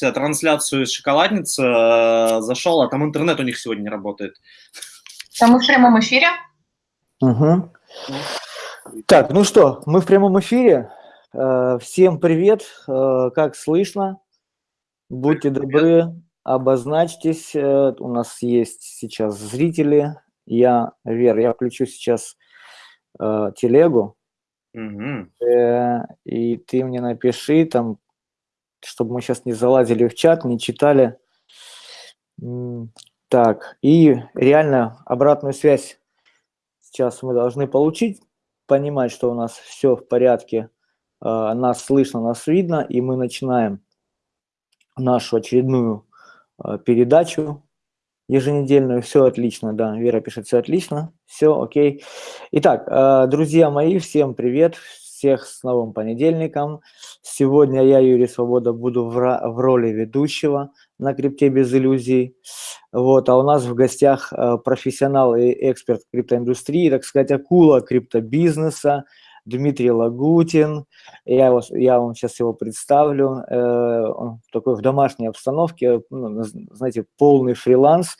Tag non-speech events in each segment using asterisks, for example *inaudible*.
трансляцию из шоколадницы, э, зашел, а там интернет у них сегодня не работает. Там мы в прямом эфире? Угу. Так, ну что, мы в прямом эфире. Э, всем привет, э, как слышно? Будьте добры, обозначьтесь. У нас есть сейчас зрители. Я, Вер, я включу сейчас телегу. Угу. И ты мне напиши там чтобы мы сейчас не залазили в чат, не читали. Так, и реально обратную связь сейчас мы должны получить, понимать, что у нас все в порядке, а, нас слышно, нас видно, и мы начинаем нашу очередную а, передачу еженедельную. Все отлично, да, Вера пишет, все отлично, все окей. Итак, а, друзья мои, всем привет, всех с новым понедельником. Сегодня я, Юрий Свобода, буду в, в роли ведущего на крипте без иллюзий. Вот, а у нас в гостях э, профессионал и эксперт криптоиндустрии, так сказать, акула криптобизнеса, Дмитрий Лагутин. Я, вас, я вам сейчас его представлю. Э, он такой в домашней обстановке, ну, знаете, полный фриланс.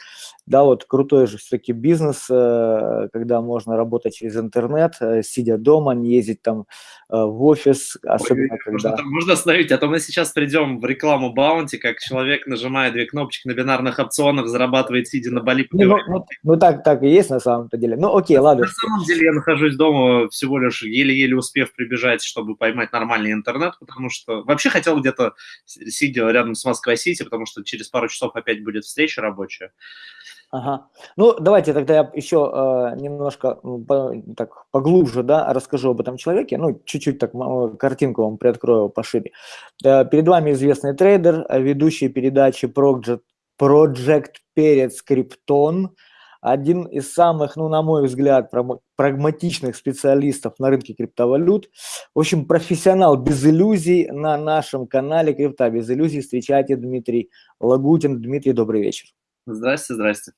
Да, вот крутой же все-таки бизнес, э, когда можно работать через интернет, э, сидя дома, не ездить там в офис, особенно Ой, когда... Можно, можно остановить, а то мы сейчас придем в рекламу Баунти, как человек, нажимая две кнопочки на бинарных опционах, зарабатывает, сидя на Бали. Ну, ну, ну так, так и есть на самом-то деле. Ну окей, ладно. На самом деле я нахожусь дома всего лишь еле-еле успев прибежать, чтобы поймать нормальный интернет, потому что вообще хотел где-то сидя рядом с Москвой-Сити, потому что через пару часов опять будет встреча рабочая. Ага. Ну, давайте тогда я еще э, немножко по, так поглубже, да, расскажу об этом человеке. Ну, чуть-чуть так картинку вам приоткрою пошире. Э, перед вами известный трейдер, ведущий передачи Project, Project Перец Криптон, один из самых, ну, на мой взгляд, прагматичных специалистов на рынке криптовалют. В общем, профессионал без иллюзий на нашем канале Крипта без иллюзий. Встречайте Дмитрий Лагутин. Дмитрий, добрый вечер. Здрасте, здрасте.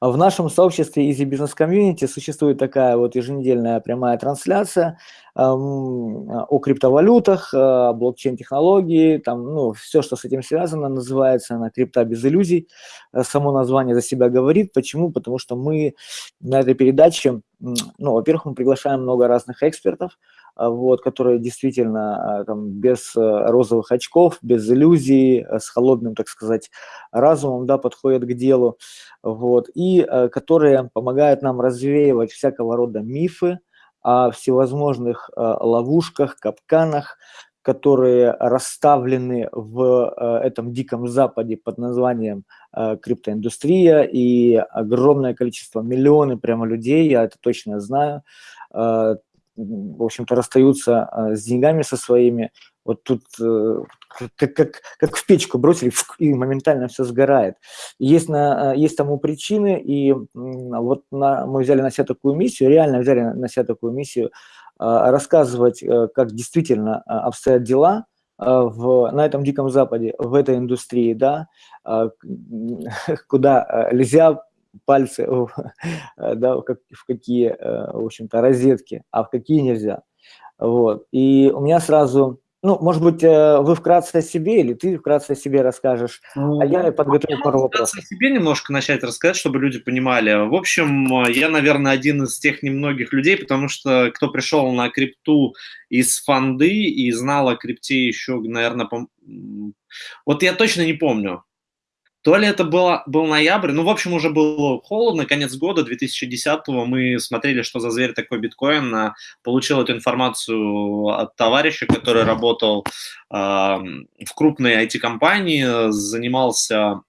В нашем сообществе Easy Business Community существует такая вот еженедельная прямая трансляция о криптовалютах, блокчейн-технологии, там, ну, все, что с этим связано, называется она «Крипта без иллюзий». Э, само название за себя говорит. Почему? Потому что мы на этой передаче, ну, во-первых, мы приглашаем много разных экспертов, а, вот, которые действительно а, там, без э, розовых очков, без иллюзий, с холодным, так сказать, разумом да, подходят к делу, вот, и которые помогают нам развеивать всякого рода мифы о всевозможных ловушках, капканах, которые расставлены в этом диком западе под названием криптоиндустрия, и огромное количество, миллионы прямо людей, я это точно знаю, в общем-то, расстаются а, с деньгами со своими. Вот тут э, как, как, как в печку бросили, и моментально все сгорает. Есть, на, есть тому причины, и вот на, мы взяли на себя такую миссию, реально взяли на себя такую миссию, а, рассказывать, э, как действительно а, обстоят дела, в, на этом Диком Западе, в этой индустрии, да, *laughs* куда нельзя пальцы *laughs* да, в, в какие, э, в общем-то, розетки, а в какие нельзя. Вот. И у меня сразу, ну, может быть, э, вы вкратце о себе или ты вкратце о себе расскажешь, ну, а я подготовил пару вопросов. о себе немножко начать рассказать, чтобы люди понимали. В общем, я, наверное, один из тех немногих людей, потому что кто пришел на крипту из фанды и знал о крипте еще, наверное, по... вот я точно не помню, то ли это было, был ноябрь, ну, в общем, уже было холодно, конец года 2010-го, мы смотрели, что за зверь такой биткоин, а, получил эту информацию от товарища, который работал э, в крупной IT-компании, занимался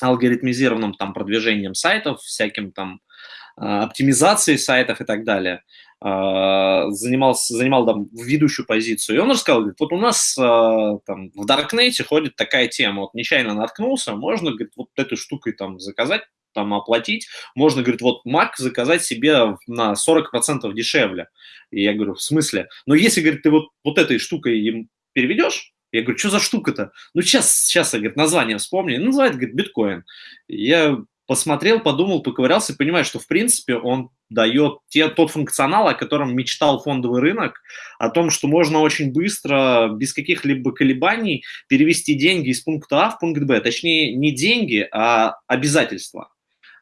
алгоритмизированным там продвижением сайтов, всяким там оптимизацией сайтов и так далее. А, занимался, занимал там ведущую позицию. И он рассказал, говорит, вот у нас а, там в Даркнете ходит такая тема, вот нечаянно наткнулся, можно, говорит, вот этой штукой там заказать, там оплатить, можно, говорит, вот Mac заказать себе на 40% дешевле. И я говорю, в смысле? Но если, говорит, ты вот, вот этой штукой им переведешь, я говорю, что за штука-то? Ну, сейчас, сейчас, я, говорит, название вспомни. Называет, говорит, биткоин. Я посмотрел, подумал, поковырялся и понимаю, что, в принципе, он дает те, тот функционал, о котором мечтал фондовый рынок, о том, что можно очень быстро, без каких-либо колебаний, перевести деньги из пункта А в пункт Б. Точнее, не деньги, а обязательства.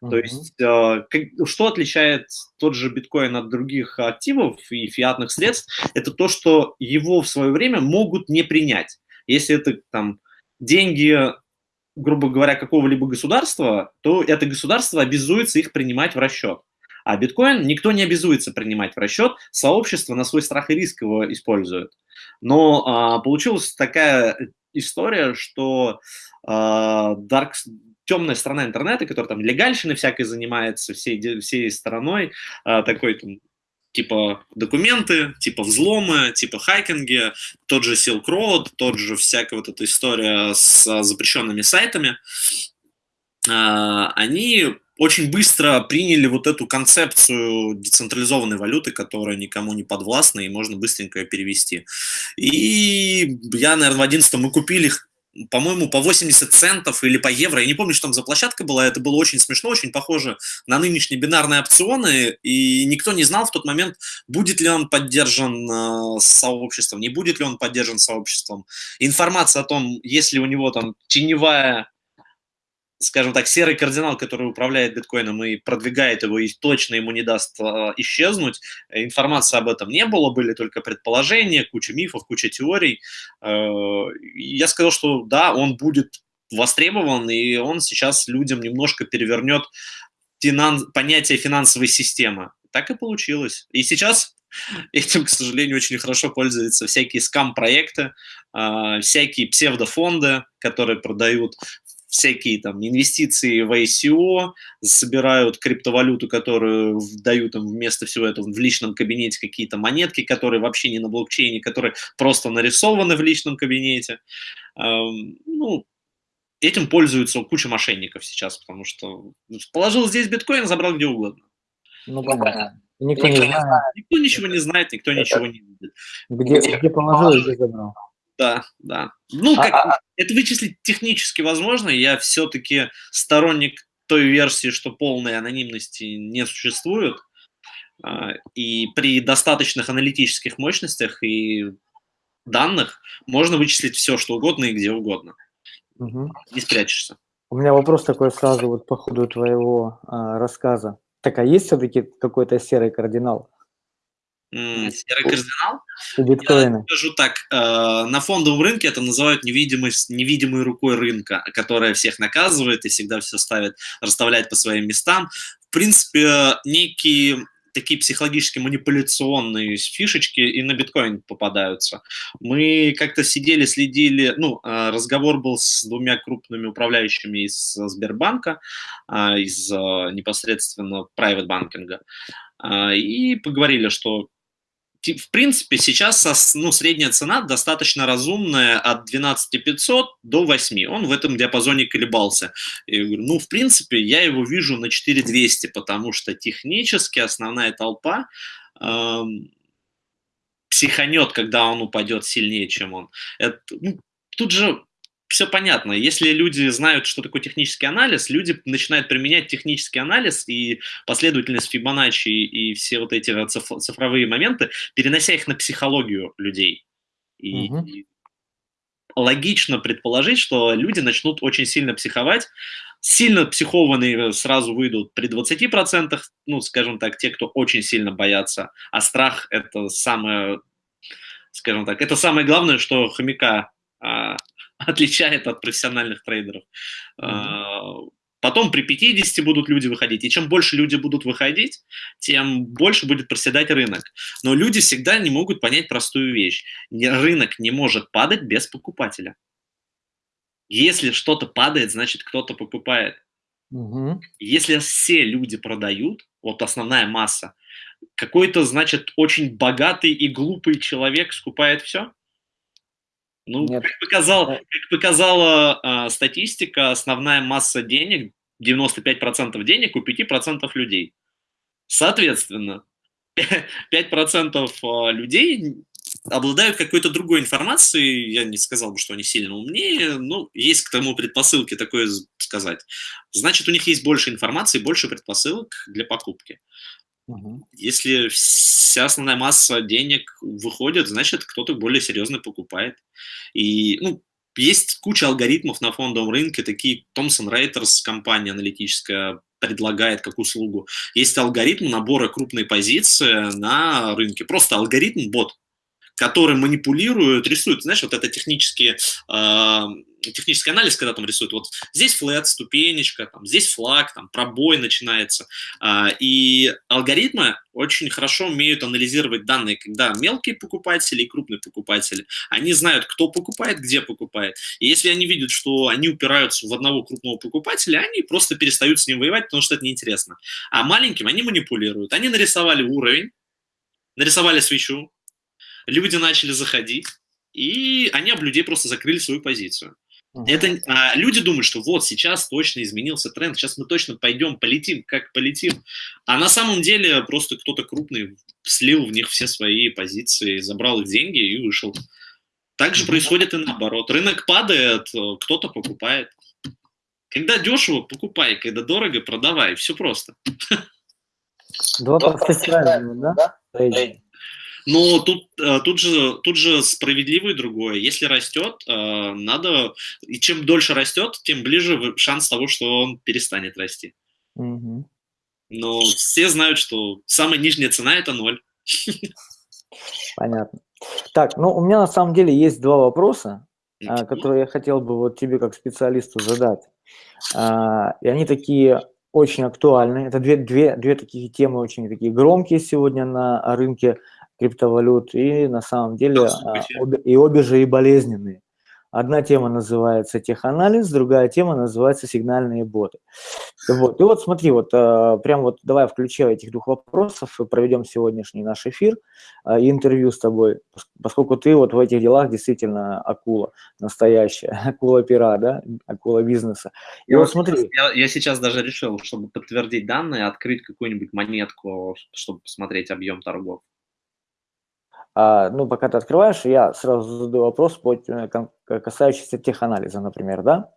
Uh-huh. То есть, э, как, что отличает тот же биткоин от других активов и фиатных средств, это то, что его в свое время могут не принять. Если это там деньги грубо говоря, какого-либо государства, то это государство обязуется их принимать в расчет. А биткоин никто не обязуется принимать в расчет, сообщество на свой страх и риск его использует. Но а, получилась такая история, что а, dark, темная сторона интернета, которая там легальщиной всякой занимается, всей, всей стороной, а, такой там, типа документы, типа взломы, типа хайкинги, тот же Silk Road, тот же всякая вот эта история с запрещенными сайтами, а, они очень быстро приняли вот эту концепцию децентрализованной валюты, которая никому не подвластна, и можно быстренько перевести. И я, наверное, в 11 мы купили по-моему, по 80 центов или по евро. Я не помню, что там за площадка была. Это было очень смешно, очень похоже на нынешние бинарные опционы. И никто не знал в тот момент, будет ли он поддержан э, сообществом, не будет ли он поддержан сообществом. Информация о том, есть ли у него там теневая скажем так, серый кардинал, который управляет биткоином и продвигает его, и точно ему не даст э, исчезнуть. Информации об этом не было, были только предположения, куча мифов, куча теорий. Э, я сказал, что да, он будет востребован, и он сейчас людям немножко перевернет финанс... понятие финансовой системы. Так и получилось. И сейчас этим, к сожалению, очень хорошо пользуются всякие скам-проекты, э, всякие псевдофонды, которые продают всякие там инвестиции в ICO, собирают криптовалюту, которую дают им вместо всего этого в личном кабинете какие-то монетки, которые вообще не на блокчейне, которые просто нарисованы в личном кабинете. Ну, этим пользуются куча мошенников сейчас, потому что положил здесь биткоин, забрал где угодно. Ну, понятно. Никто, никто не знает. Никто ничего не знает, никто ничего не видит. Где, где положил, где забрал. Да, да. Ну, а, как, а, а, это вычислить технически возможно. Я все-таки сторонник той версии, что полной анонимности не существует. А, и при достаточных аналитических мощностях и данных можно вычислить все, что угодно и где угодно. Угу. Не спрячешься. У меня вопрос такой сразу вот по ходу твоего а, рассказа. Так, а есть все-таки какой-то серый кардинал? Серый кардинал. Биткоины. Я скажу так, э, на фондовом рынке это называют невидимость, невидимой рукой рынка, которая всех наказывает и всегда все ставит, расставляет по своим местам. В принципе, некие такие психологически манипуляционные фишечки и на биткоин попадаются. Мы как-то сидели, следили, ну, э, разговор был с двумя крупными управляющими из Сбербанка, э, из непосредственно private банкинга, и поговорили, что в принципе, сейчас ну, средняя цена достаточно разумная от 12 500 до 8. Он в этом диапазоне колебался. Я говорю, ну, в принципе, я его вижу на 4200, потому что технически основная толпа эм, психанет, когда он упадет сильнее, чем он. Это, ну, тут же все понятно. Если люди знают, что такое технический анализ, люди начинают применять технический анализ и последовательность Фибоначчи и все вот эти цифровые моменты, перенося их на психологию людей. И, угу. и логично предположить, что люди начнут очень сильно психовать. Сильно психованные сразу выйдут при 20%, ну, скажем так, те, кто очень сильно боятся. А страх – это самое, скажем так, это самое главное, что хомяка а, *laughs* отличает от профессиональных трейдеров. Mm-hmm. Потом при 50 будут люди выходить. И чем больше люди будут выходить, тем больше будет проседать рынок. Но люди всегда не могут понять простую вещь. Рынок не может падать без покупателя. Если что-то падает, значит кто-то покупает. Угу. Если все люди продают, вот основная масса, какой-то, значит, очень богатый и глупый человек скупает все? Ну, Нет. как, показал, как показала э, статистика, основная масса денег, 95% денег у 5% людей. Соответственно, *laughs* 5% а, людей обладают какой-то другой информацией, я не сказал бы, что они сильно умнее, но есть к тому предпосылки такое сказать. Значит, у них есть больше информации, больше предпосылок для покупки. Угу. Если вся основная масса денег выходит, значит, кто-то более серьезно покупает. И, ну, есть куча алгоритмов на фондовом рынке, такие Thomson Reuters, компания аналитическая, предлагает как услугу. Есть алгоритм набора крупной позиции на рынке. Просто алгоритм, бот, который манипулирует, рисует, знаешь, вот это технические, э, технический анализ, когда там рисуют, вот здесь флет, ступенечка, там, здесь флаг, там, пробой начинается. Э, и алгоритмы очень хорошо умеют анализировать данные, когда мелкие покупатели и крупные покупатели, они знают, кто покупает, где покупает. И если они видят, что они упираются в одного крупного покупателя, они просто перестают с ним воевать, потому что это неинтересно. А маленьким они манипулируют. Они нарисовали уровень, нарисовали свечу, люди начали заходить, и они об людей просто закрыли свою позицию. Это, а, люди думают, что вот сейчас точно изменился тренд, сейчас мы точно пойдем, полетим, как полетим. А на самом деле просто кто-то крупный слил в них все свои позиции, забрал их деньги и вышел. Так же происходит и наоборот. Рынок падает, э, кто-то покупает. Когда дешево, покупай, когда дорого, продавай. Все просто. Два простых правила, да? Но тут, э, тут, же, тут же справедливое другое. Если растет, э, надо... И чем дольше растет, тем ближе шанс того, что он перестанет расти. Угу. Но все знают, что самая нижняя цена – это ноль. Понятно. Так, ну у меня на самом деле есть два вопроса, Ничего. А, которые я хотел бы вот тебе как специалисту задать. А, и они такие очень актуальны. Это две, две, две такие темы очень такие громкие сегодня на рынке криптовалют, и на самом деле а, обе, и обе же и болезненные. Одна тема называется теханализ, другая тема называется сигнальные боты. Вот. И вот смотри, вот а, прям вот давай включая этих двух вопросов и проведем сегодняшний наш эфир а, и интервью с тобой, поскольку ты вот в этих делах действительно акула настоящая, *laughs* акула пера, да, акула бизнеса. И я вот смотри. Я, я сейчас даже решил, чтобы подтвердить данные, открыть какую-нибудь монетку, чтобы посмотреть объем торгов. А, ну, пока ты открываешь, я сразу задаю вопрос, э, касающийся теханализа, например, да?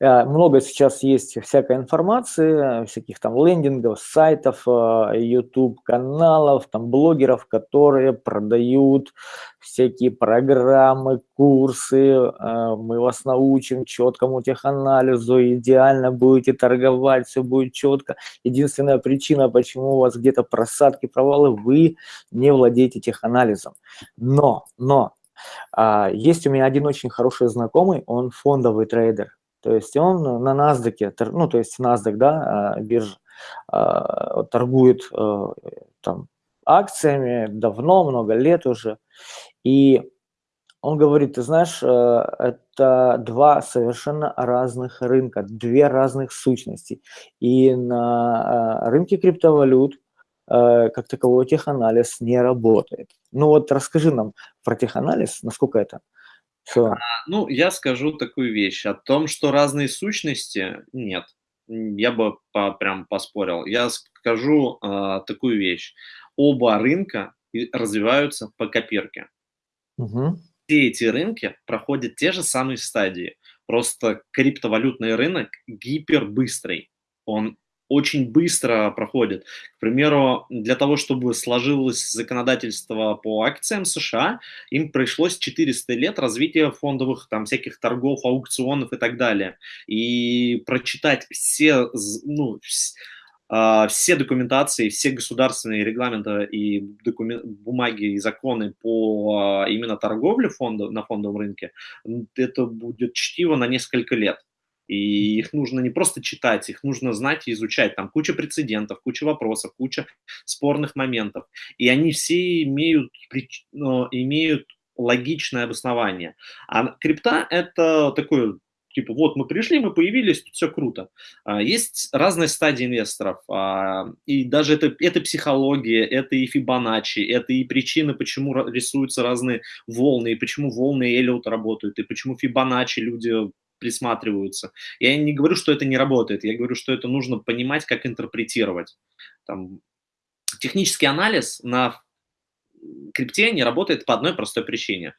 Э, много сейчас есть всякой информации, всяких там лендингов, сайтов, YouTube-каналов, э, там блогеров, которые продают всякие программы, курсы, э, мы вас научим четкому теханализу, идеально будете торговать, все будет четко. Единственная причина, почему у вас где-то просадки, провалы, вы не владеете теханализом. Но, но, а, есть у меня один очень хороший знакомый, он фондовый трейдер, то есть он на NASDAQ, ну, то есть NASDAQ, да, а, биржа, торгует э, там акциями давно, много лет уже. И он говорит, ты знаешь, э, это два совершенно разных рынка, две разных сущности. И на э, рынке криптовалют как таковой теханализ не работает. Ну вот расскажи нам про теханализ, насколько это все. А, ну, я скажу такую вещь. О том, что разные сущности, нет. Я бы по, прям поспорил. Я скажу э, такую вещь. Оба рынка развиваются по копирке. Угу. Все эти рынки проходят те же самые стадии. Просто криптовалютный рынок гипербыстрый. Он очень быстро проходит. К примеру, для того, чтобы сложилось законодательство по акциям США, им пришлось 400 лет развития фондовых там всяких торгов, аукционов и так далее. И прочитать все, ну, а, все документации, все государственные регламенты и докумен... бумаги и законы по а, именно торговле фондов, на фондовом рынке, это будет чтиво на несколько лет. И их нужно не просто читать, их нужно знать и изучать. Там куча прецедентов, куча вопросов, куча спорных моментов. И они все имеют, имеют логичное обоснование. А крипта – это такой типа, вот мы пришли, мы появились, все круто. А, есть разные стадии инвесторов, а, и даже это, это психология, это и Фибоначчи, это и причины, почему рисуются разные волны, и почему волны Эллиота работают, и почему Фибоначчи люди присматриваются. Я не говорю, что это не работает, я говорю, что это нужно понимать, как интерпретировать. Там, технический анализ на крипте не работает по одной простой причине.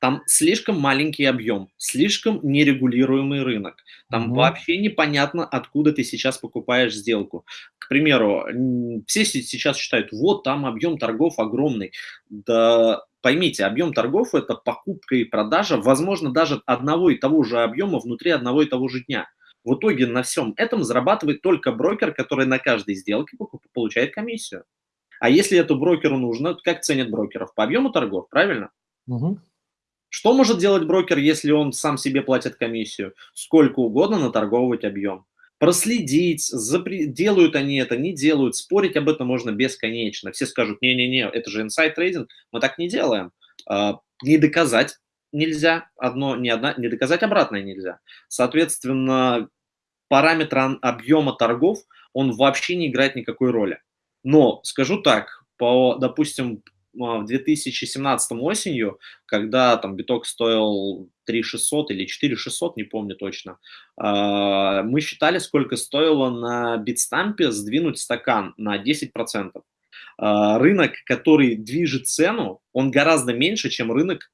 Там слишком маленький объем, слишком нерегулируемый рынок. Там Мгм. вообще непонятно, откуда ты сейчас покупаешь сделку. К примеру, все се- сейчас считают, вот там объем торгов огромный. Да поймите, объем торгов– это покупка и продажа, возможно, даже одного и того же объема внутри одного и того же дня. В итоге на всем этом зарабатывает только брокер, который на каждой сделке получает комиссию. А если это брокеру нужно, как ценят брокеров? По объему торгов, правильно? Мгм. Что может делать брокер, если он сам себе платит комиссию? Сколько угодно наторговывать объем. Проследить, запре- делают они это, не делают, спорить об этом можно бесконечно. Все скажут, не-не-не, это же инсайд трейдинг, мы так не делаем. А, Не доказать нельзя, одно, не, одна, не доказать обратное нельзя. Соответственно, параметр объема торгов, он вообще не играет никакой роли. Но скажу так, по, допустим, в 2017 осенью, когда там биток стоил 3600 или 4600, не помню точно, а, мы считали, сколько стоило на битстампе сдвинуть стакан на 10%. А, Рынок, который движет цену, он гораздо меньше, чем рынок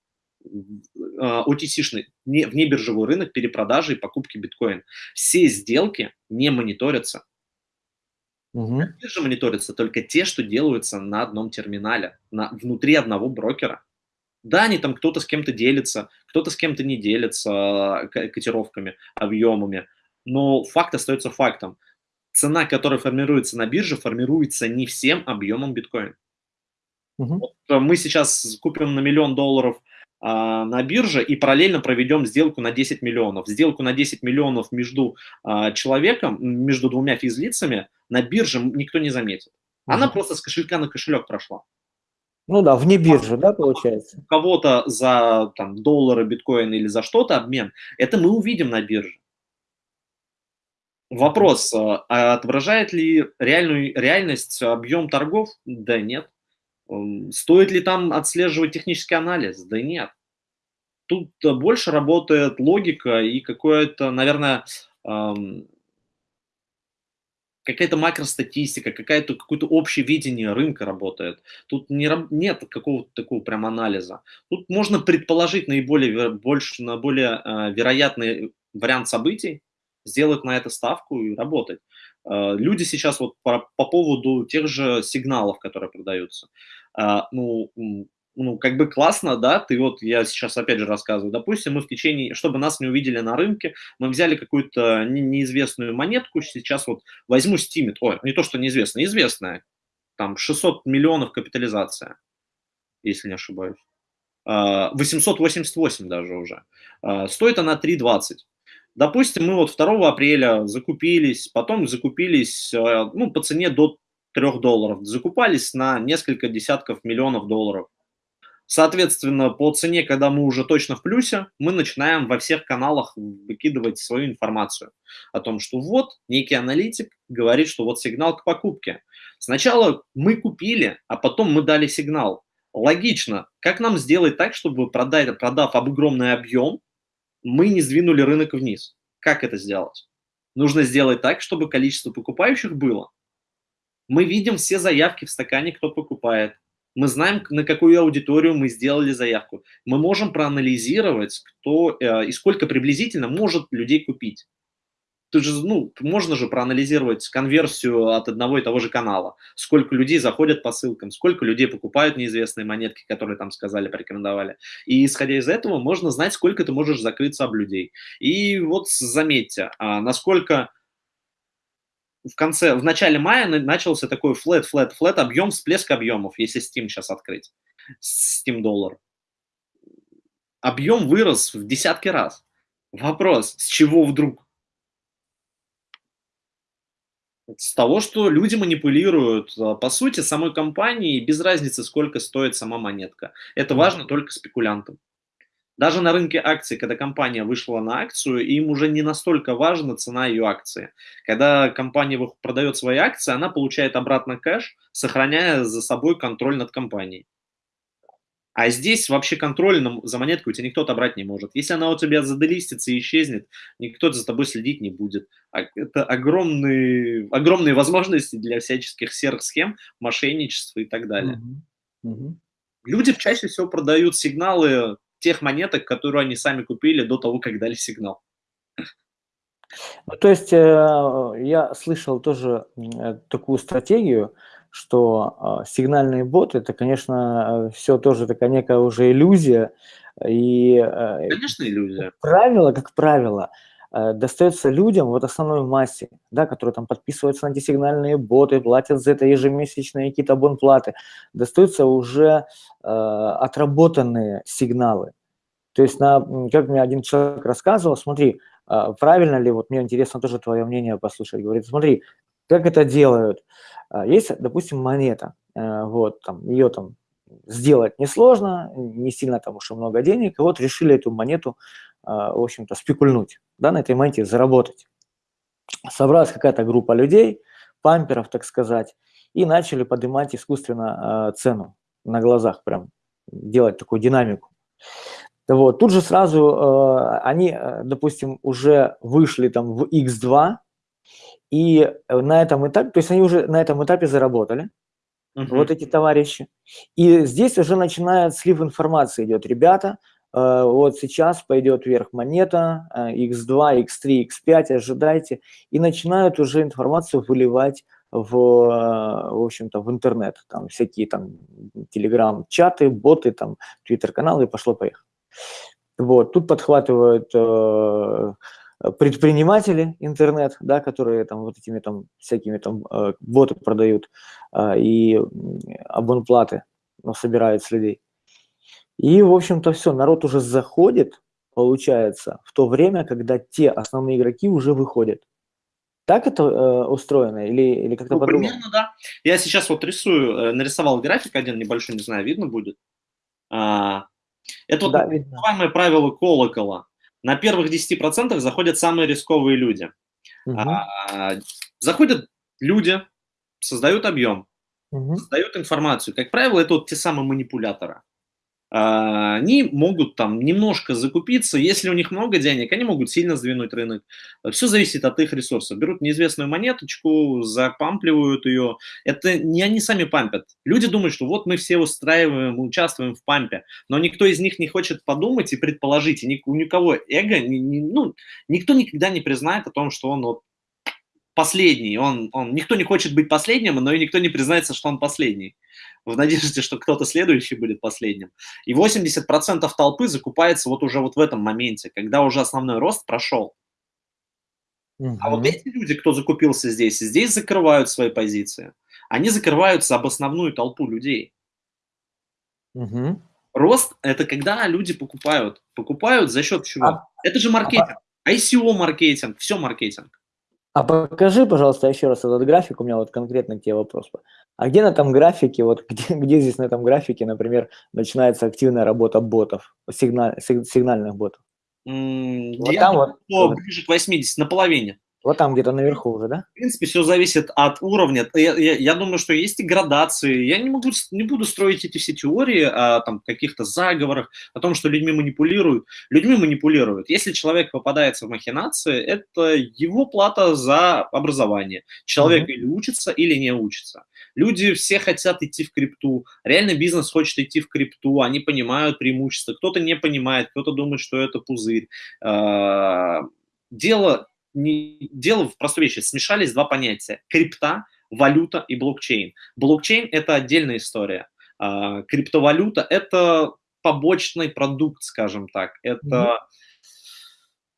OTC-шный, не, внебиржевой рынок перепродажи и покупки биткоин. Все сделки не мониторятся. Мгм. Биржа мониторятся только те, что делаются на одном терминале, на, внутри одного брокера. Да, они там кто-то с кем-то делится, кто-то с кем-то не делится к- котировками, объемами, но факт остается фактом. Цена, которая формируется на бирже, формируется не всем объемом биткоин. Мгм. Вот, э, мы сейчас купим на миллион долларов на бирже и параллельно проведем сделку на 10 миллионов. Сделку на 10 миллионов между а, человеком, между двумя физлицами на бирже никто не заметит. Она Мгм. просто с кошелька на кошелек прошла. Ну да, вне биржи, да, получается? У кого-то за там, доллары, биткоин или за что-то обмен, это мы увидим на бирже. Вопрос, а а отображает ли реальную реальность объем торгов? Да нет. М, Стоит ли там отслеживать технический анализ? Да нет. Тут больше работает логика и какое-то, наверное, ам, какая-то макростатистика, какая-то, какое-то общее видение рынка работает. Тут не, нет какого-то такого прям анализа. Тут можно предположить наиболее, больше, на более э, вероятный вариант событий, сделать на это ставку и работать. Э, люди сейчас вот по, по поводу тех же сигналов, которые продаются. Э, ну, ну, как бы классно, да, ты вот, я сейчас опять же рассказываю, допустим, мы в течение, чтобы нас не увидели на рынке, мы взяли какую-то не- неизвестную монетку, сейчас вот возьму Стимит, ой, не то, что неизвестная, известная, там 600 миллионов капитализация, если не ошибаюсь. А, 888 даже уже. Стоит она 3,20. Допустим, мы вот 2 апреля закупились, потом закупились а, ну, по цене до 3 долларов, закупались на несколько десятков миллионов долларов. Соответственно, по цене, когда мы уже точно в плюсе, мы начинаем во всех каналах выкидывать свою информацию о том, что вот некий аналитик говорит, что вот сигнал к покупке. Сначала мы купили, а потом мы дали сигнал. Логично. Как нам сделать так, чтобы, продать, продав огромный объем, мы не сдвинули рынок вниз? Как это сделать? Нужно сделать так, чтобы количество покупающих было. Мы видим все заявки в стакане, кто покупает. Мы знаем, на какую аудиторию мы сделали заявку. Мы можем проанализировать, кто э, и сколько приблизительно может людей купить. Тут же, ну, можно же проанализировать конверсию от одного и того же канала. Сколько людей заходят по ссылкам, сколько людей покупают неизвестные монетки, которые там сказали, порекомендовали. И исходя из этого можно знать, сколько ты можешь закрыться об людей. И вот заметьте, а, насколько в конце, в начале мая начался такой flat, flat, flat объем, всплеск объемов, если Steam сейчас открыть, Steam доллар. Объем вырос в десятки раз. Вопрос, с чего вдруг? С того, что люди манипулируют. По сути, самой компании без разницы, сколько стоит сама монетка. Это важно только спекулянтам. Даже на рынке акций, когда компания вышла на акцию, им уже не настолько важна цена ее акции. Когда компания продает свои акции, она получает обратно кэш, сохраняя за собой контроль над компанией. А здесь вообще контроль за монеткой у тебя никто отобрать не может. Если она у тебя заделистится и исчезнет, никто за тобой следить не будет. Это огромные, огромные возможности для всяческих серых схем, мошенничества и так далее. Мгм. Мгм. Люди чаще всего продают сигналы тех монеток, которые они сами купили до того, как дали сигнал. Ну, то есть э, я слышал тоже э, такую стратегию, что э, сигнальные боты, это, конечно, все тоже такая некая уже иллюзия. И, Конечно, иллюзия. Как правило, как правило, достается людям, вот основной массе, да, которые там подписываются на эти сигнальные боты, платят за это ежемесячные какие-то абонплаты, достаются уже э, отработанные сигналы. То есть, на, как мне один человек рассказывал, смотри, а, правильно ли, вот мне интересно тоже твое мнение послушать, говорит, смотри, как это делают. А, есть, допустим, монета, э, вот, там, ее там сделать несложно, не сильно там уж и много денег, и вот решили эту монету, а, в общем-то, спекульнуть, да, на этой монете заработать. Собралась какая-то группа людей, памперов, так сказать, и начали поднимать искусственно цену на глазах, прям делать такую динамику. Вот. Тут же сразу э, они, э, допустим, уже вышли там в X2, и на этом этапе, то есть они уже на этом этапе заработали, uh-huh. вот эти товарищи. И здесь уже начинает слив информации идет. Ребята, э, вот сейчас пойдет вверх монета, э, X2, X3, X5, ожидайте. И начинают уже информацию выливать в, э, в общем-то, в интернет. Там всякие там телеграм-чаты, боты, там, твиттер-каналы, и пошло-поехало. Вот, тут подхватывают э, предприниматели интернет, да, которые там вот этими там всякими там э, боты продают э, и абонплаты ну, собирают с людей. И, в общем-то, все, народ уже заходит, получается, в то время, когда те основные игроки уже выходят. Так это э, устроено или, или как-то ну, по-другому? Примерно, да. Я сейчас вот рисую, э, нарисовал график один небольшой, не знаю, видно будет. А, это да, вот называемое правило колокола. На первых 10% заходят самые рисковые люди. Угу. А, заходят люди, создают объем, угу. создают информацию. Как правило, это вот те самые манипуляторы. А, они могут там немножко закупиться, если у них много денег, они могут сильно сдвинуть рынок. Все зависит от их ресурсов. Берут неизвестную монеточку, запампливают ее. Это не они сами пампят. Люди думают, что вот мы все устраиваем, участвуем в пампе, но никто из них не хочет подумать и предположить, и у никого эго, ну, никто никогда не признает о том, что он вот последний. Он, он, никто не хочет быть последним, но и никто не признается, что он последний в надежде, что кто-то следующий будет последним. И 80% толпы закупается вот уже вот в этом моменте, когда уже основной рост прошел. Угу. А вот эти люди, кто закупился здесь, здесь закрывают свои позиции. Они закрываются об основную толпу людей. Угу. Рост – это когда люди покупают. Покупают за счет чего? А, это же маркетинг. А, ICO-маркетинг, все маркетинг. А покажи, пожалуйста, еще раз этот график, у меня вот конкретно к тебе вопрос. А где на этом графике, вот *laughs* где, где здесь на этом графике, например, начинается активная работа ботов, сигналь, сигнальных ботов? Mm, вот там вот, ближе к 80, на половине. Вот там где-то наверху уже, да? В принципе, все зависит от уровня. Я, я, я думаю, что есть и градации. Я не, могу, не буду строить эти все теории о там, каких-то заговорах, о том, что людьми манипулируют. Людьми манипулируют. Если человек попадается в махинации, это его плата за образование. Человек mm-hmm. или учится, или не учится. Люди все хотят идти в крипту. Реально бизнес хочет идти в крипту. Они понимают преимущества. Кто-то не понимает, кто-то думает, что это пузырь. А, дело не, дело в простой вещи. Смешались два понятия. Крипта, валюта и блокчейн. Блокчейн – это отдельная история. А, криптовалюта – это побочный продукт, скажем так. Это mm-hmm.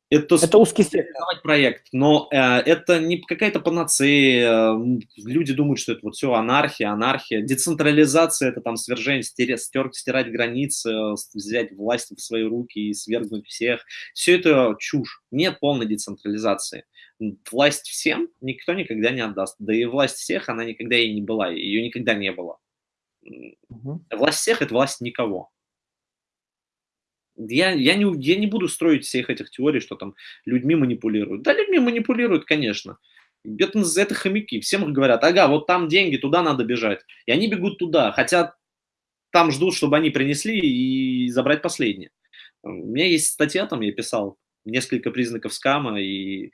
Это, это узкий сектор. проект, но э, это не какая-то панацея. Люди думают, что это вот все анархия, анархия. Децентрализация – это там свержение, стер, стер, стирать границы, взять власть в свои руки и свергнуть всех. Все это чушь. Нет полной децентрализации. Власть всем никто никогда не отдаст. Да и власть всех, она никогда и не была, ее никогда не было. Угу. Власть всех – это власть никого я, я, не, я не буду строить всех этих теорий, что там людьми манипулируют. Да, людьми манипулируют, конечно. Это, это хомяки. Всем говорят, ага, вот там деньги, туда надо бежать. И они бегут туда, хотя там ждут, чтобы они принесли и забрать последнее. У меня есть статья, там я писал несколько признаков скама, и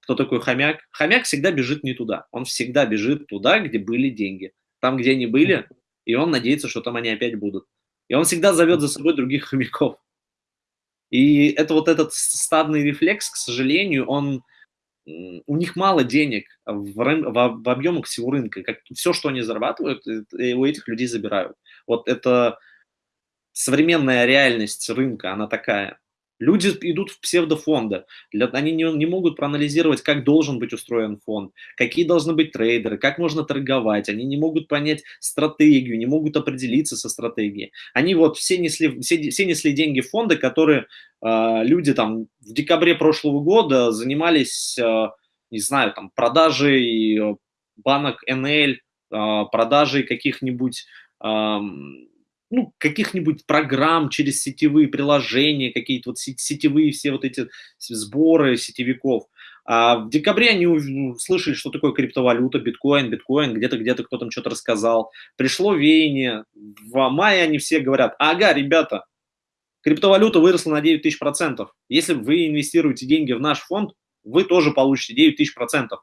кто такой хомяк? Хомяк всегда бежит не туда. Он всегда бежит туда, где были деньги. Там, где они были, и он надеется, что там они опять будут. И он всегда зовет за собой других хомяков. И это вот этот стадный рефлекс, к сожалению, он у них мало денег в, в, в объемах всего рынка. Как, все, что они зарабатывают, у этих людей забирают. Вот это современная реальность рынка, она такая. Люди идут в псевдофонды. Для, они не, не могут проанализировать, как должен быть устроен фонд, какие должны быть трейдеры, как можно торговать. Они не могут понять стратегию, не могут определиться со стратегией. Они вот все несли, все, все несли деньги в фонды, которые э, люди там в декабре прошлого года занимались, э, не знаю, там продажей банок НЛ, э, продажей каких-нибудь ну, каких-нибудь программ через сетевые приложения, какие-то вот сетевые все вот эти сборы сетевиков. А в декабре они услышали, что такое криптовалюта, биткоин, биткоин, где-то где-то кто там что-то рассказал. Пришло веяние. В мае они все говорят, ага, ребята, криптовалюта выросла на 9 тысяч процентов. Если вы инвестируете деньги в наш фонд, вы тоже получите 9 тысяч процентов.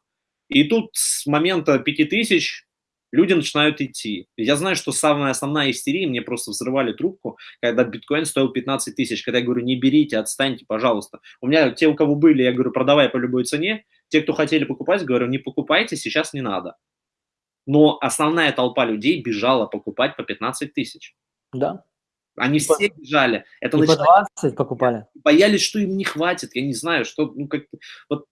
И тут с момента 5 тысяч люди начинают идти. Я знаю, что самая основная истерия, мне просто взрывали трубку, когда биткоин стоил 15 тысяч, когда я говорю, не берите, отстаньте, пожалуйста. У меня те, у кого были, я говорю, продавай по любой цене, те, кто хотели покупать, говорю, не покупайте, сейчас не надо. Но основная толпа людей бежала покупать по 15 тысяч. Да. Они и все по... бежали. Это и по 20 покупали. Боялись, что им не хватит. Я не знаю, что, ну, как вот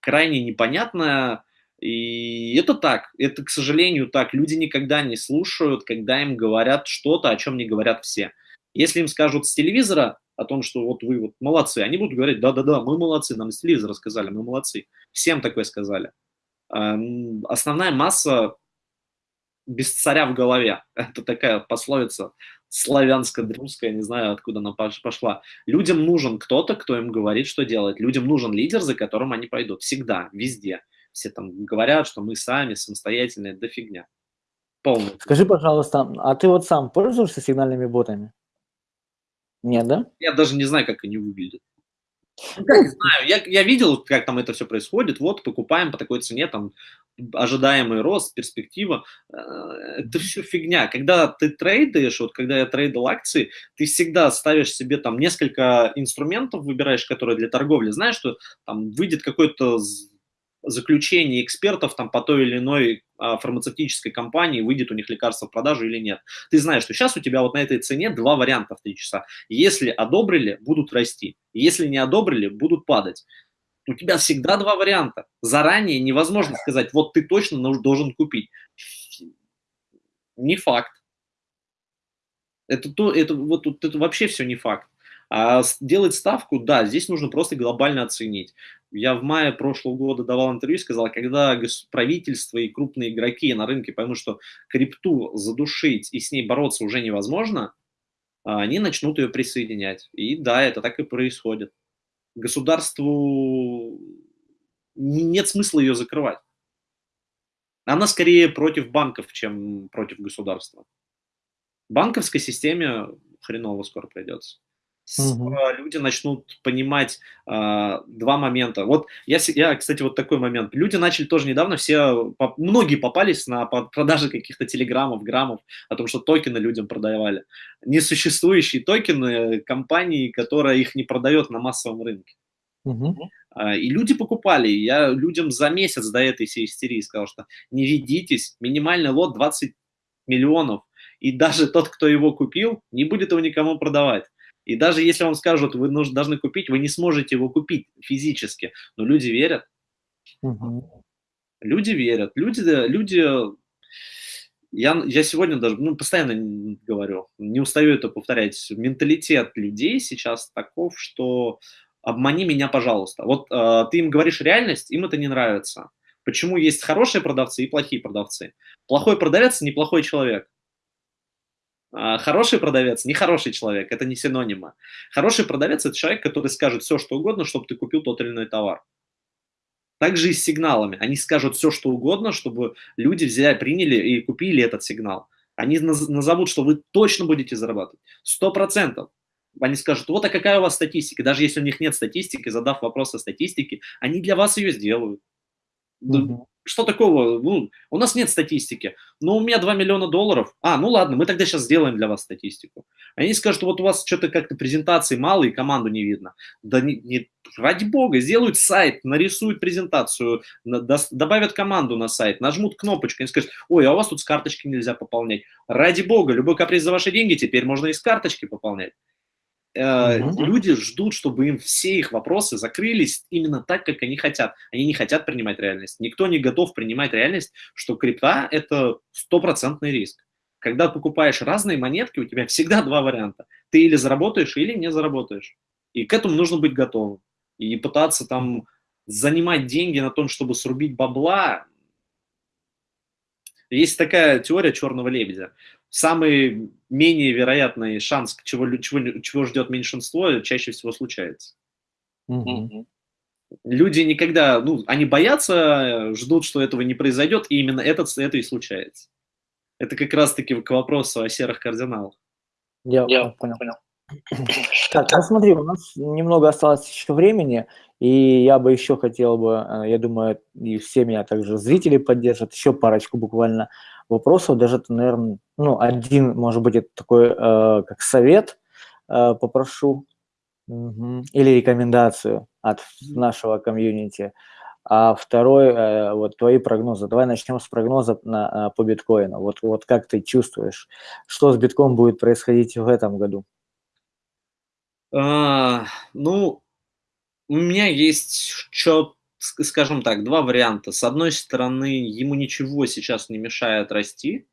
крайне непонятная и это так, это, к сожалению, так. Люди никогда не слушают, когда им говорят что-то, о чем не говорят все. Если им скажут с телевизора о том, что вот вы вот молодцы, они будут говорить, да-да-да, мы молодцы, нам с телевизора сказали, мы молодцы. Всем такое сказали. Основная масса без царя в голове. *laughs* Это такая пословица славянско-русская, не знаю, откуда она пошла. Людям нужен кто-то, кто им говорит, что делать. Людям нужен лидер, за которым они пойдут. Всегда, везде все там говорят, что мы сами самостоятельные, да фигня. Полная. Скажи, пожалуйста, а ты вот сам пользуешься сигнальными ботами? Нет, да? Я даже не знаю, как они выглядят. Ну, как знаю, я, я видел, как там это все происходит, вот, покупаем по такой цене, там, ожидаемый рост, перспектива, э, это все фигня. Когда ты трейдишь, вот когда я трейдил акции, ты всегда ставишь себе там несколько инструментов, выбираешь, которые для торговли, знаешь, что там выйдет какой-то заключение экспертов там по той или иной а, фармацевтической компании, выйдет у них лекарство в продажу или нет. Ты знаешь, что сейчас у тебя вот на этой цене два варианта в 3 часа. Если одобрили, будут расти. Если не одобрили, будут падать. У тебя всегда два варианта. Заранее невозможно сказать, вот ты точно должен купить. Не факт. Это, то, это, вот, это вообще все не факт. А делать ставку, да, здесь нужно просто глобально оценить. Я в мае прошлого года давал интервью и сказал, когда правительство и крупные игроки на рынке поймут, что крипту задушить и с ней бороться уже невозможно, а, они начнут ее присоединять. И да, это так и происходит. Государству нет смысла ее закрывать. Она скорее против банков, чем против государства. Банковской системе хреново скоро придется угу. люди начнут понимать э, два момента. Вот я, я, кстати, вот такой момент. Люди начали тоже недавно, все, по, многие попались на продажи каких-то телеграммов, граммов, о том, что токены людям продавали. Несуществующие токены компании, которая их не продает на массовом рынке. Угу. И люди покупали. Я людям за месяц до этой всей истерии сказал, что не ведитесь, минимальный лот 20 миллионов. И даже тот, кто его купил, не будет его никому продавать. И даже если вам скажут, вы нужно, должны купить, вы не сможете его купить физически. Но люди верят. Угу. Люди верят. Люди, люди я, я сегодня даже, ну, постоянно говорю, не устаю это повторять, менталитет людей сейчас таков, что обмани меня, пожалуйста. Вот э, ты им говоришь реальность, им это не нравится. Почему есть хорошие продавцы и плохие продавцы? Плохой продавец – неплохой человек. А, хороший продавец, нехороший человек, это не синонимы. Хороший продавец – это человек, который скажет все, что угодно, чтобы ты купил тот или иной товар. Также и с сигналами. Они скажут все, что угодно, чтобы люди взяли, приняли и купили этот сигнал. Они назовут, что вы точно будете зарабатывать. Сто процентов. Они скажут, вот а какая у вас статистика? Даже если у них нет статистики, задав вопрос о статистике, они для вас ее сделают. Угу. Что такого? Ну, у нас нет статистики. Но у меня 2 миллиона долларов. А, ну ладно, мы тогда сейчас сделаем для вас статистику. Они скажут, вот у вас что-то как-то презентации мало и команду не видно. Да не, не, ради бога, сделают сайт, нарисуют презентацию, добавят команду на сайт, нажмут кнопочку, и скажут, ой, а у вас тут с карточки нельзя пополнять. Ради бога, любой каприз за ваши деньги теперь можно и с карточки пополнять. Mm-hmm. Люди ждут, чтобы им все их вопросы закрылись именно так, как они хотят. Они не хотят принимать реальность. Никто не готов принимать реальность, что крипта – это стопроцентный риск. Когда покупаешь разные монетки, у тебя всегда два варианта. Ты или заработаешь, или не заработаешь. И к этому нужно быть готовым. И пытаться там занимать деньги на том, чтобы срубить бабла. Есть такая теория черного лебедя самый менее вероятный шанс, чего, чего, чего ждет меньшинство, чаще всего случается. Угу. Люди никогда, ну, они боятся, ждут, что этого не произойдет, и именно это, это и случается. Это как раз-таки к вопросу о серых кардиналах. Я, Я понял. понял. Так, ну смотри, у нас немного осталось еще времени, и я бы еще хотел бы, э, я думаю, и все меня также зрители поддержат, еще парочку буквально вопросов, даже, это, наверное, ну, один, может быть, это такой, э, как совет э, попрошу, угу. или рекомендацию от нашего комьюнити. А второй, э, вот твои прогнозы. Давай начнем с прогноза на, э, по биткоину. Вот, вот как ты чувствуешь, что с битком будет происходить в этом году? А, ну, у меня есть что скажем так, два варианта. С одной стороны, ему ничего сейчас не мешает расти.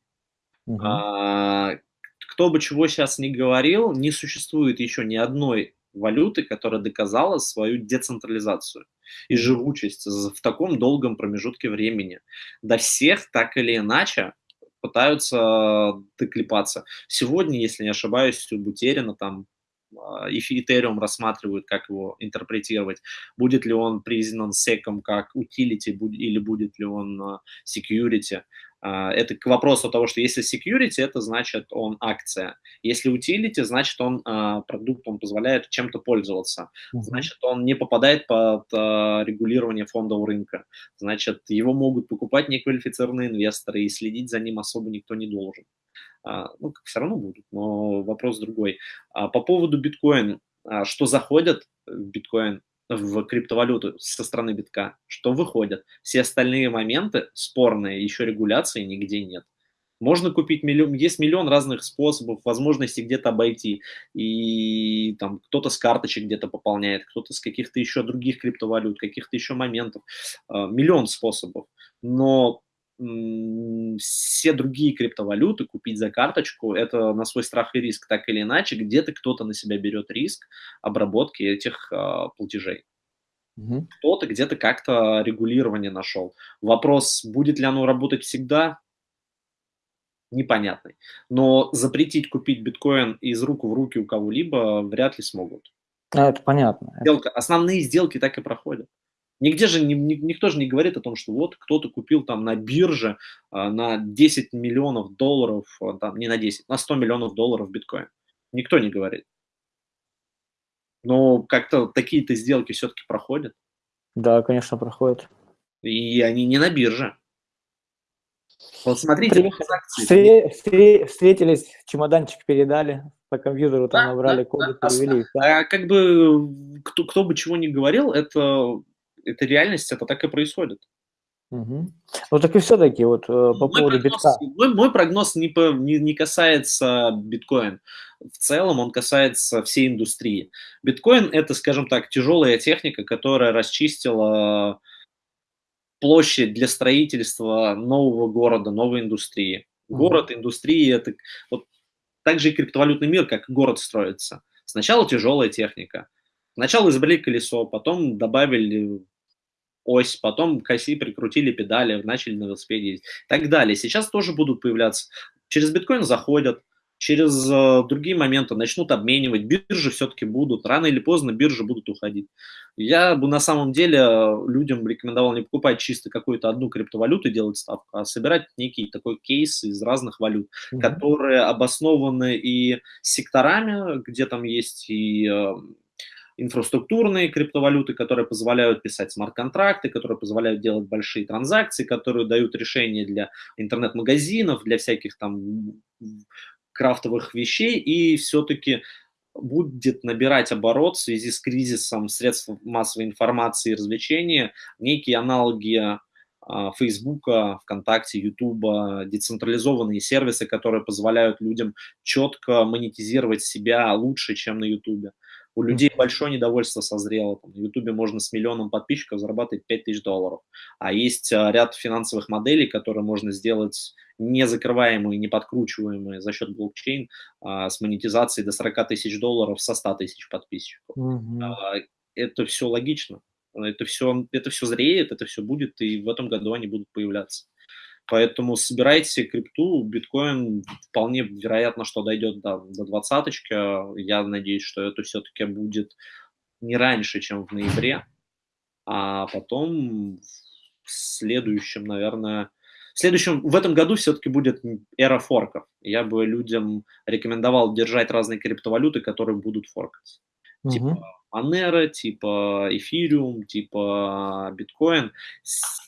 Угу. А, кто бы чего сейчас ни говорил, не существует еще ни одной валюты, которая доказала свою децентрализацию и живучесть в таком долгом промежутке времени. До всех так или иначе пытаются доклепаться. Сегодня, если не ошибаюсь, у Бутерина там а, Ethereum рассматривают, как его интерпретировать. Будет ли он признан секом как utility или будет ли он а, security. А, это к вопросу того, что если security, это значит он акция. Если utility, значит он продукт, он позволяет чем-то пользоваться. Значит, он не попадает под регулирование фондового рынка. Значит, его могут покупать неквалифицированные инвесторы, и следить за ним особо никто не должен. А, ну, все равно будут, но вопрос другой. А по поводу биткоин, а, что заходят в биткоин, в криптовалюту со стороны битка, что выходят. Все остальные моменты спорные, еще регуляции нигде нет. Можно купить миллион, есть миллион разных способов, возможностей где-то обойти. И там кто-то с карточек где-то пополняет, кто-то с каких-то еще других криптовалют, каких-то еще моментов. Миллион способов. Но все другие криптовалюты купить за карточку, это на свой страх и риск, так или иначе, где-то кто-то на себя берет риск обработки этих э, платежей. Угу. Кто-то где-то как-то регулирование нашел. Вопрос, будет ли оно работать всегда, непонятный. Но запретить купить биткоин из рук в руки у кого-либо вряд ли смогут. А, это понятно. Сделка, основные сделки так и проходят. Нигде же ни, ни, никто же не говорит о том, что вот кто-то купил там на бирже а, на 10 миллионов долларов, а, там, не на 10, на 100 миллионов долларов биткоин. Никто не говорит. Но как-то такие-то сделки все-таки проходят. Да, конечно, проходят. И они не на бирже. Вот смотрите, Встр... Встр... встретились, чемоданчик передали, по компьютеру там да, набрали да, коды, да, перевели. Да. А как бы кто, кто бы чего ни говорил, это это реальность, это так и происходит. Угу. Ну так и все-таки вот э, по мой поводу прогноз, битка. Мой, мой прогноз не, по, не, не касается биткоин. В целом он касается всей индустрии. Биткоин это, скажем так, тяжелая техника, которая расчистила площадь для строительства нового города, новой индустрии. Город, индустрии это вот так же и криптовалютный мир, как город строится. Сначала тяжелая техника. Сначала изобрели колесо, потом добавили ось, потом к оси прикрутили педали, начали на велосипеде ездить и так далее. Сейчас тоже будут появляться. Через биткоин заходят, через э, другие моменты начнут обменивать, биржи все-таки будут, рано или поздно биржи будут уходить. Я бы на самом деле э, людям рекомендовал не покупать чисто какую-то одну криптовалюту и делать ставку, а собирать некий такой кейс из разных валют, mm-hmm. которые обоснованы и секторами, где там есть и э, инфраструктурные криптовалюты, которые позволяют писать смарт-контракты, которые позволяют делать большие транзакции, которые дают решения для интернет-магазинов, для всяких там крафтовых вещей, и все-таки будет набирать оборот в связи с кризисом средств массовой информации и развлечения, некие аналоги Фейсбука, ВКонтакте, Ютуба, децентрализованные сервисы, которые позволяют людям четко монетизировать себя лучше, чем на Ютубе. У людей большое недовольство созрело. Там, на Ютубе можно с миллионом подписчиков зарабатывать 5000 долларов. А есть а, ряд финансовых моделей, которые можно сделать не закрываемые, не подкручиваемые за счет блокчейн а, с монетизацией до 40 тысяч долларов со 100 тысяч подписчиков. Mm-hmm. А, это все логично. Это все, это все зреет, это все будет, и в этом году они будут появляться. Поэтому собирайте крипту, биткоин вполне вероятно, что дойдет до, до двадцаточки. Я надеюсь, что это все-таки будет не раньше, чем в ноябре, а потом в следующем, наверное, в следующем, в этом году все-таки будет эра форков. Я бы людям рекомендовал держать разные криптовалюты, которые будут форкаться. Угу. Типа Monero, типа Ethereum, типа биткоин.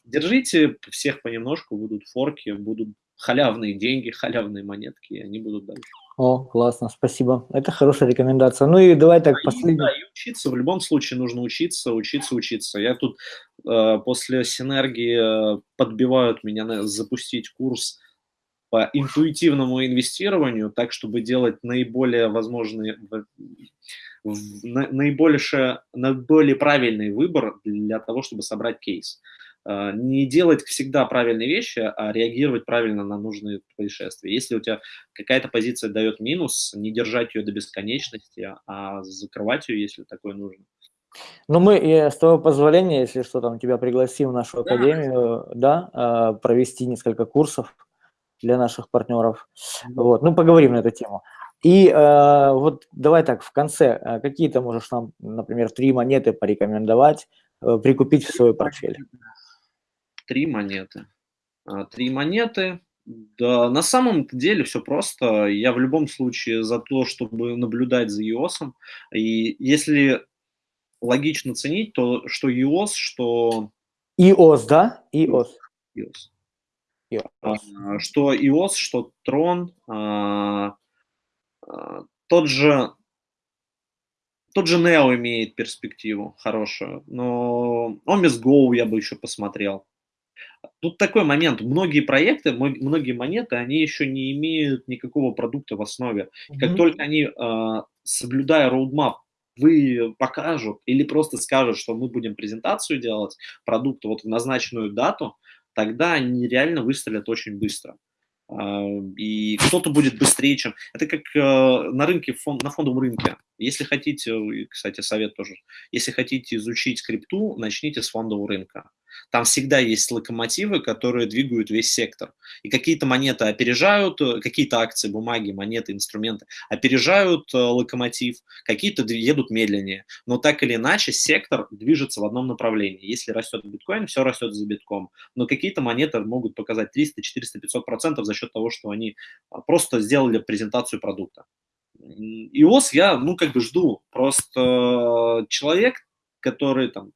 Держите всех понемножку, будут форки, будут халявные деньги, халявные монетки, и они будут дальше. О, классно, спасибо. Это хорошая рекомендация. Ну и давай так, да, последний. Да, и учиться, в любом случае нужно учиться, учиться, учиться. Я тут э, после синергии э, подбивают меня на, запустить курс по интуитивному инвестированию, так, чтобы делать наиболее возможные, наибольше, наиболее правильный выбор для того, чтобы собрать кейс. А, не делать всегда правильные вещи, а реагировать правильно на нужные происшествия. Если у тебя какая-то позиция дает минус, не держать ее до бесконечности, а закрывать ее, если такое нужно. Ну, мы, с твоего позволения, если что, там тебя пригласим в нашу да. академию, да, а, провести несколько курсов для наших партнеров. Вот, ну, поговорим на эту тему. И э, вот давай так, в конце, какие ты можешь нам, например, три монеты порекомендовать, э, прикупить в свой портфель? три монеты. А, три монеты. Да, на самом деле все просто. Я в любом случае за то, чтобы наблюдать за EOS. И если логично ценить, то что EOS, что... EOS, да? EOS. EOS. EOS. Что EOS, что Tron, тот же тот же Neo имеет перспективу хорошую, но Omis Go я бы еще посмотрел. Тут такой момент. Многие проекты, многие монеты, они еще не имеют никакого продукта в основе. Mm-hmm. Как только они, э, соблюдая roadmap, вы покажут или просто скажут, что мы будем презентацию делать продукта вот в назначенную дату, тогда они реально выстрелят очень быстро. А, и кто-то будет быстрее, чем... Это как э, на рынке, фон... на фондовом рынке. Если хотите, кстати, совет тоже, если хотите изучить крипту, начните с фондового рынка. Там всегда есть локомотивы, которые двигают весь сектор. И какие-то монеты опережают, э, какие-то акции, бумаги, монеты, инструменты опережают э, локомотив, какие-то едут медленнее. Но так или иначе сектор движется в одном направлении. Если растет биткоин, все растет за битком. Но какие-то монеты могут показать 300, 400, 500 процентов за счет того, что они а, просто сделали презентацию продукта. ИОС я, ну, как бы жду. Просто человек, который там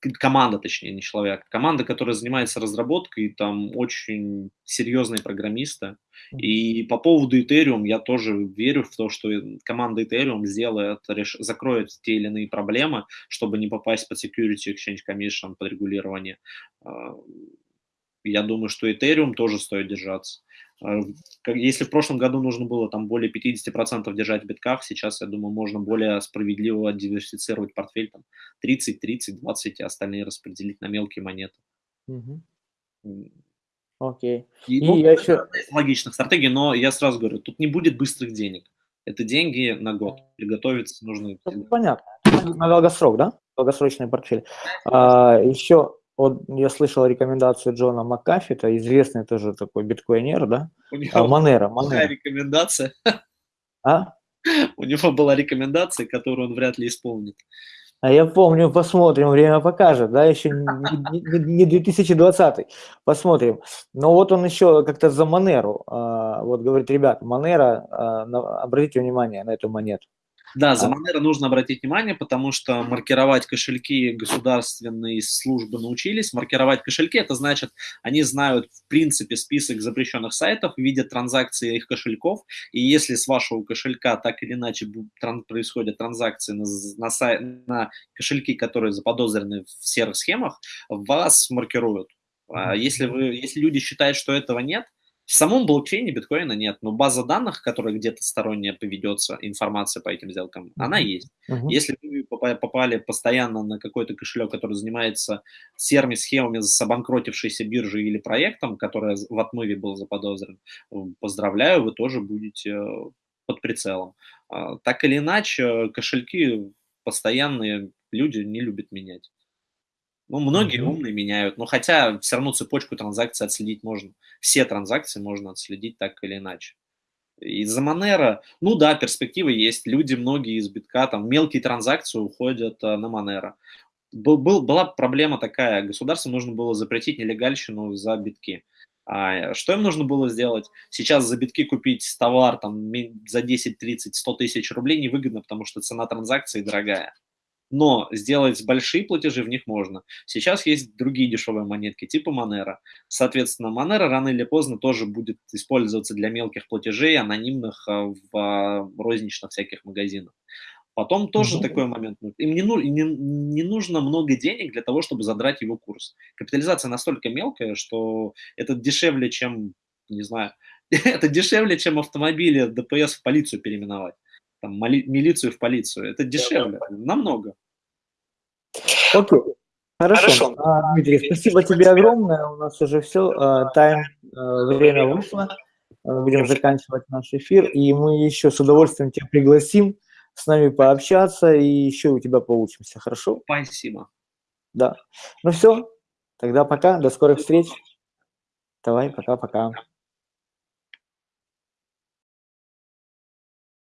команда, точнее, не человек, команда, которая занимается разработкой, там очень серьезные программисты. И по поводу Ethereum я тоже верю в то, что команда Ethereum сделает, реш... закроет те или иные проблемы, чтобы не попасть под Security Exchange Commission, под регулирование. А, я думаю, что Ethereum тоже стоит держаться. А, если в прошлом году нужно было там более 50% держать в битках, сейчас, я думаю, можно более справедливо диверсифицировать портфель, там 30, 30, 20, и остальные распределить на мелкие монеты. Угу. Окей. И, ну, я еще... Логичных стратегий, но я сразу говорю, тут не будет быстрых денег. Это деньги на год. Приготовиться нужно. Понятно. На долгосрок, да? Долгосрочный портфель. А, еще вот я слышал рекомендацию Джона Маккафи, это известный тоже такой биткоинер, да? У него а, Монера, Монера. рекомендация. А? У него была рекомендация, которую он вряд ли исполнит. А я помню, посмотрим, время покажет, да, еще не, 2020, посмотрим. Но вот он еще как-то за Монеру, а, вот говорит, ребят, Монера, а, обратите внимание на эту монету. Да, за Monero нужно обратить внимание, потому что маркировать кошельки государственные службы научились. Маркировать кошельки – это значит, они знают в принципе список запрещенных сайтов, видят транзакции их кошельков, и если с вашего кошелька так или иначе происходят транзакции на, на, сай, на кошельки, которые заподозрены в серых схемах, вас маркируют. А если, вы, если люди считают, что этого нет, в самом блокчейне биткоина нет, но база данных, которая где-то сторонняя поведется, информация по этим сделкам, mm-hmm. она есть. Mm-hmm. Если вы попали постоянно на какой-то кошелек, который занимается серыми схемами с обанкротившейся биржей или проектом, который в отмыве был заподозрен, поздравляю, вы тоже будете э, под прицелом. А, так или иначе, кошельки постоянные люди не любят менять. Ну, многие mm-hmm. умные меняют, но хотя все равно цепочку транзакций отследить можно. Все транзакции можно отследить так или иначе. Из-за Monero, ну да, перспективы есть. Люди, многие из битка, там, мелкие транзакции уходят а, на Monero. Был, был, была проблема такая, государству нужно было запретить нелегальщину за битки. А что им нужно было сделать? Сейчас за битки купить товар там, за 10, 30, 100 тысяч рублей невыгодно, потому что цена транзакции дорогая но сделать большие платежи в них можно. Сейчас есть другие дешевые монетки, типа Monero. Соответственно, Monero рано или поздно тоже будет использоваться для мелких платежей, анонимных а, в а, розничных всяких магазинах. Потом тоже mm-hmm. такой момент. Им не, не, не нужно много денег для того, чтобы задрать его курс. Капитализация настолько мелкая, что это дешевле, чем, не знаю, *laughs* это дешевле, чем автомобили ДПС в полицию переименовать там, милицию в полицию. Это дешевле, намного. Окей. Хорошо. Хорошо. А, Дмитрий, спасибо тебе огромное. У нас уже все. А, тайм, а, время вышло. Будем заканчивать наш эфир. И мы еще с удовольствием тебя пригласим с нами пообщаться и еще у тебя получимся. Хорошо? Спасибо. Да. Ну все. Тогда пока. До скорых встреч. Давай, пока-пока.